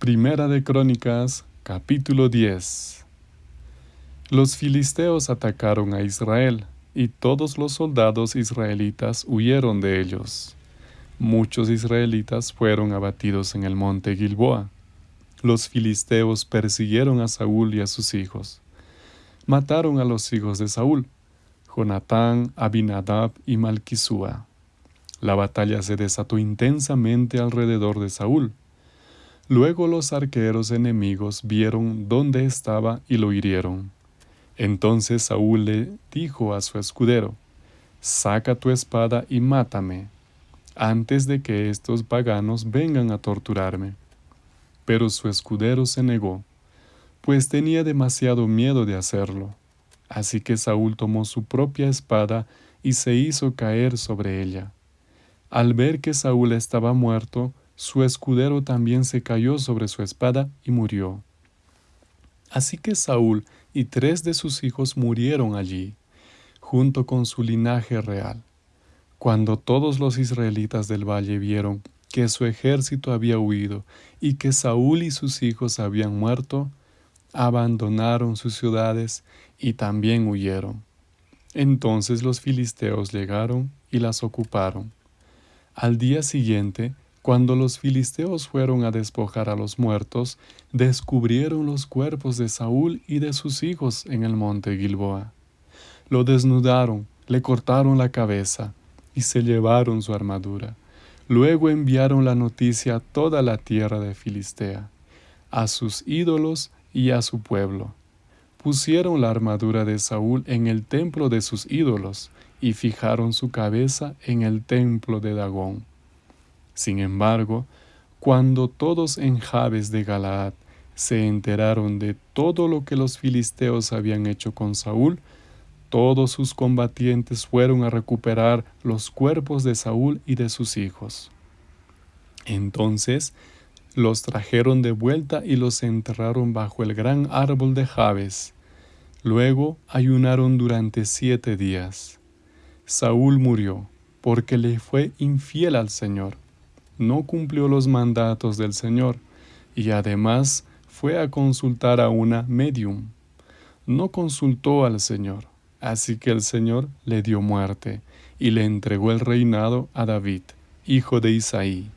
Primera de Crónicas, capítulo 10 Los filisteos atacaron a Israel, y todos los soldados israelitas huyeron de ellos. Muchos israelitas fueron abatidos en el monte Gilboa. Los filisteos persiguieron a Saúl y a sus hijos. Mataron a los hijos de Saúl, Jonatán, Abinadab y Malquisúa. La batalla se desató intensamente alrededor de Saúl. Luego los arqueros enemigos vieron dónde estaba y lo hirieron. Entonces Saúl le dijo a su escudero, Saca tu espada y mátame, antes de que estos paganos vengan a torturarme. Pero su escudero se negó, pues tenía demasiado miedo de hacerlo. Así que Saúl tomó su propia espada y se hizo caer sobre ella. Al ver que Saúl estaba muerto, su escudero también se cayó sobre su espada y murió. Así que Saúl y tres de sus hijos murieron allí, junto con su linaje real. Cuando todos los israelitas del valle vieron que su ejército había huido y que Saúl y sus hijos habían muerto, abandonaron sus ciudades y también huyeron. Entonces los filisteos llegaron y las ocuparon. Al día siguiente, cuando los filisteos fueron a despojar a los muertos, descubrieron los cuerpos de Saúl y de sus hijos en el monte Gilboa. Lo desnudaron, le cortaron la cabeza y se llevaron su armadura. Luego enviaron la noticia a toda la tierra de Filistea, a sus ídolos y a su pueblo. Pusieron la armadura de Saúl en el templo de sus ídolos y fijaron su cabeza en el templo de Dagón. Sin embargo, cuando todos en Jabes de Galaad se enteraron de todo lo que los filisteos habían hecho con Saúl, todos sus combatientes fueron a recuperar los cuerpos de Saúl y de sus hijos. Entonces los trajeron de vuelta y los enterraron bajo el gran árbol de Jabes. Luego ayunaron durante siete días. Saúl murió porque le fue infiel al Señor. No cumplió los mandatos del Señor y además fue a consultar a una medium. No consultó al Señor, así que el Señor le dio muerte y le entregó el reinado a David, hijo de Isaí.